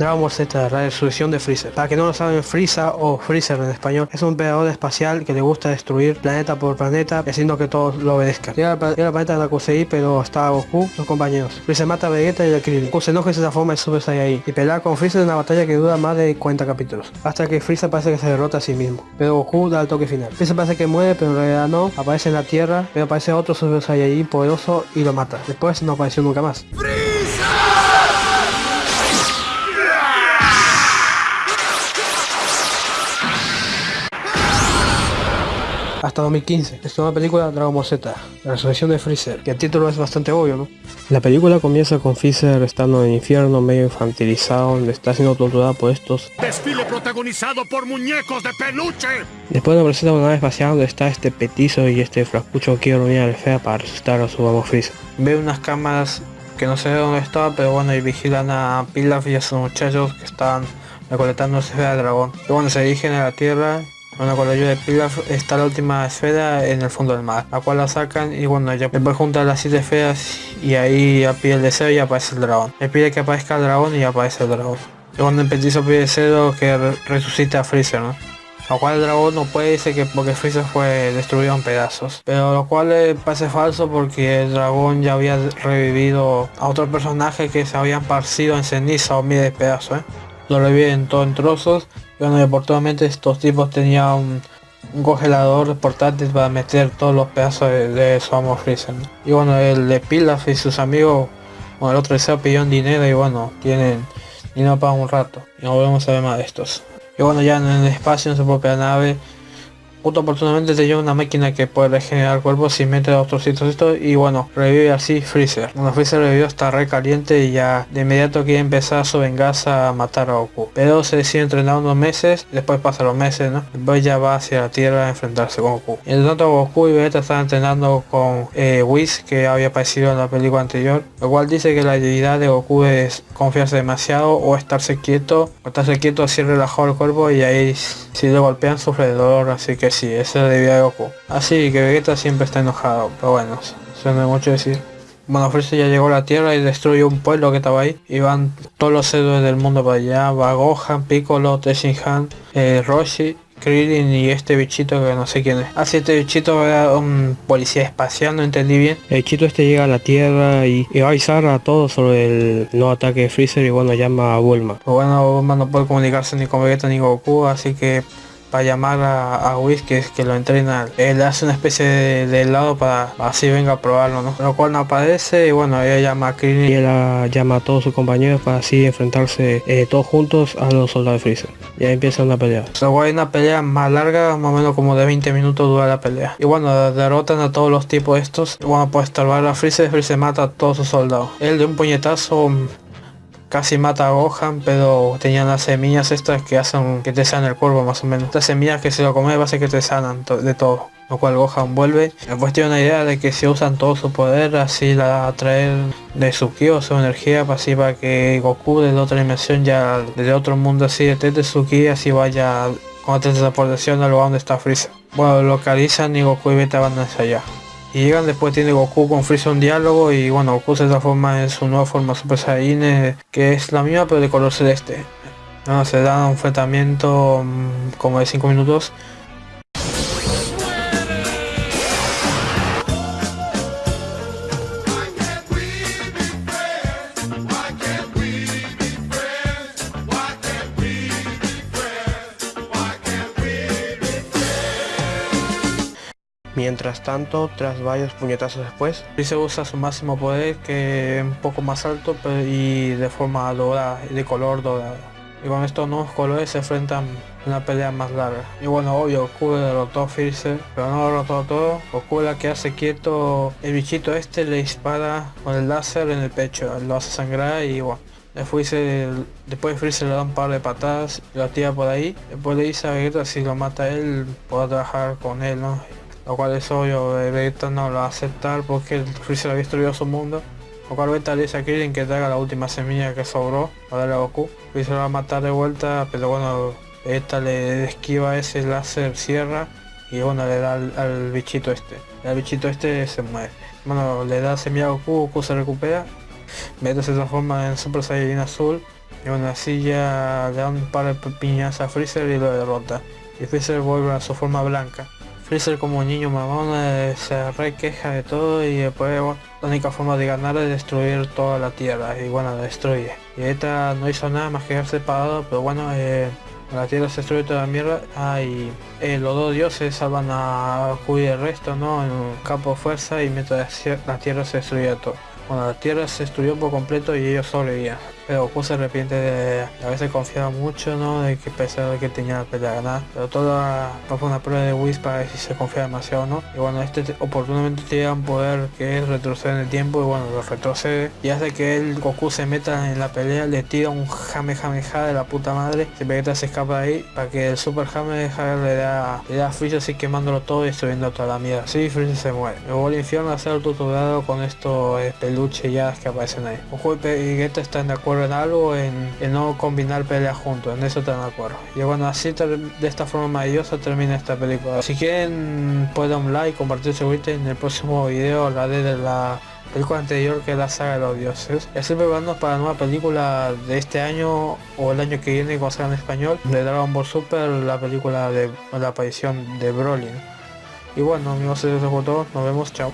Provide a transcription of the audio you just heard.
Dragon Z, la resurrección de Freezer. Para que no lo saben, Frieza o Freezer en español es un emperador espacial que le gusta destruir planeta por planeta, haciendo que todos lo obedezcan. Llega al planeta de la Kusei, pero está Goku, los compañeros. Freezer mata a Vegeta y a Krillin. Goku se enoja y se transforma en Super Saiyan y pelea con Freezer en una batalla que dura más de 40 capítulos. Hasta que Freezer parece que se derrota a sí mismo. Pero Goku da el toque final. Freezer parece que muere, pero en realidad no. Aparece en la Tierra, pero aparece otro Super Saiyan poderoso y lo mata. Después no apareció nunca más. Hasta 2015. Es una película Dragon Ball Z, la resurrección de Freezer, que el título es bastante obvio, ¿no? La película comienza con Freezer estando en el infierno, medio infantilizado, donde está siendo torturado por estos... ¡Desfile protagonizado por muñecos de peluche! Después nos presenta una nave espacial donde está este petizo y este frascucho que quiere reunir al fea para resucitar a su amo Freezer. Ve unas cámaras que no sé dónde estaba, pero bueno, y vigilan a Pilaf y a sus muchachos que están recolectando esfera de dragón. Y bueno, se dirigen a la Tierra bueno, con la ayuda de Pilaf está la última esfera en el fondo del mar, la cual la sacan y bueno, ya después juntar las siete esferas y ahí ya pide el deseo y aparece el dragón. Le pide que aparezca el dragón y aparece el dragón. Y cuando el petizo pide deseo que resucite a Freezer, ¿no? Lo cual el dragón no puede decir que porque Freezer fue destruido en pedazos. Pero lo cual parece falso porque el dragón ya había revivido a otro personaje que se habían parcido en ceniza o miles de pedazos. ¿eh? Lo reviven todo en trozos bueno, oportunamente estos tipos tenían un, congelador portátil para meter todos los pedazos de, su amo Freezer. Y bueno, el de Pilaf y sus amigos, bueno, el otro deseo pidió dinero y bueno, tienen dinero para un rato. Y no volvemos a ver más de estos. Y bueno, ya en el espacio, en su propia nave, Justo oportunamente te lleva una máquina que puede regenerar cuerpos y mete a otros esto y bueno, revive así Freezer. Cuando Freezer revivió está re caliente y ya de inmediato quiere empezar su venganza a matar a Goku. Pero se decide entrenar unos meses, después pasa los meses, ¿no? Después ya va hacia la Tierra a enfrentarse con Goku. Y tanto Goku y Vegeta están entrenando con eh, Whis que había aparecido en la película anterior. Lo cual dice que la debilidad de Goku es confiarse demasiado o estarse quieto. O estarse quieto así relajado el cuerpo y ahí si le golpean sufre dolor así que sí, eso debido a Goku. Así que Vegeta siempre está enojado, pero bueno, no hay mucho decir. Bueno, Freezer ya llegó a la Tierra y destruyó un pueblo que estaba ahí. Y van todos los héroes del mundo para allá. Va Gohan, Piccolo, Tenshinhan, eh, Roshi, Krillin y este bichito que no sé quién es. Así este bichito era un policía espacial, no entendí bien. El bichito este llega a la Tierra y, va a avisar a todos sobre el nuevo ataque de Freezer y bueno, llama a Bulma. Pero bueno, Bulma no puede comunicarse ni con Vegeta ni Goku, así que para llamar a, a Whis que, que lo entrena. Él hace una especie de, helado para así venga a probarlo, ¿no? Lo cual no aparece y bueno, ella llama a Krillin y ella llama a todos sus compañeros para así enfrentarse eh, todos juntos a los soldados de Freezer. Y ahí empieza una pelea. Luego hay una pelea más larga, más o menos como de 20 minutos dura la pelea. Y bueno, derrotan a todos los tipos estos. Bueno, pues estorbar a Freezer, Freezer mata a todos sus soldados. Él de un puñetazo casi mata a Gohan, pero tenían las semillas estas que hacen que te sanen el cuerpo más o menos. Estas semillas que si lo comes va a ser que te sanan de todo. Lo cual Gohan vuelve. Después tiene una idea de que si usan todo su poder, así la atraer de su ki o su energía, para así para que Goku de otra dimensión ya, desde otro mundo así, de su ki, así vaya con transportación al lugar donde está Freezer. Bueno, localizan y Goku y Vegeta van hacia allá. Y llegan después tiene Goku con Freezer un diálogo y bueno Goku se transforma en su nueva forma Super Saiyan eh, que es la misma pero de color celeste. No, se da un enfrentamiento mm, como de 5 minutos Mientras tanto, tras varios puñetazos después, se usa su máximo poder que es un poco más alto y de forma dorada, de color dorado. Y con estos nuevos colores se enfrentan una pelea más larga. Y bueno, obvio, Goku derrotó a Freezer, pero no derrotó todo. Goku la que hace quieto, el bichito este le dispara con el láser en el pecho, lo hace sangrar y bueno. Después, después Freezer le da un par de patadas lo tira por ahí. Después le dice a Vegeta si lo mata él, puedo trabajar con él, ¿no? Lo cual es obvio, Vegeta no lo va a aceptar porque el Freezer había destruido su mundo. Lo cual Vegeta le dice a Krillin que traiga la última semilla que sobró para darle a Goku. Freezer lo va a matar de vuelta, pero bueno, Vegeta le esquiva ese láser sierra y bueno, le da al, bichito este. El bichito este se muere. Bueno, le da semilla a Goku, Goku se recupera. Vegeta se transforma en Super Saiyan azul Y bueno, así ya le dan un par de piñas a Freezer y lo derrota. Y Freezer vuelve a su forma blanca. Freezer como niño mamón eh, se re queja de todo y después la única forma de ganar es destruir toda la tierra y bueno la destruye. Y esta no hizo nada más que quedarse parado pero bueno eh, la tierra se destruye toda la mierda ah, y eh, los dos dioses salvan a Q y el resto no en un campo de fuerza y mientras la tierra se destruye todo. Bueno, la Tierra se destruyó por completo y ellos sobrevivían. Pero Goku se arrepiente de a veces confiaba mucho, ¿no? De que de que tenía la pelea ganada. Pero toda fue una prueba de Whis para ver si se confía demasiado no. Y bueno, este oportunamente tiene un poder que es retroceder en el tiempo y bueno, lo retrocede. Y hace que el Goku se meta en la pelea, le tira un Jame Jameja de la puta madre. Si Vegeta se escapa de ahí para que el Super Jame le da, le da a así quemándolo todo y destruyendo toda la mierda. Sí, Freezer se muere. Luego el infierno a ser tutoriado con estos peluches ya que aparecen ahí. Goku y Vegeta están de acuerdo en algo en, no combinar peleas juntos, en eso están de acuerdo. Y bueno, así de esta forma maravillosa termina esta película. Si quieren pueden un like, compartir su en el próximo video hablaré de la película anterior que es la saga de los dioses. Y así preparándonos para la nueva película de este año o el año que viene cuando salga en español de Dragon Ball Super, la película de la aparición de Broly. Y bueno amigos, eso es todo, nos vemos, chao.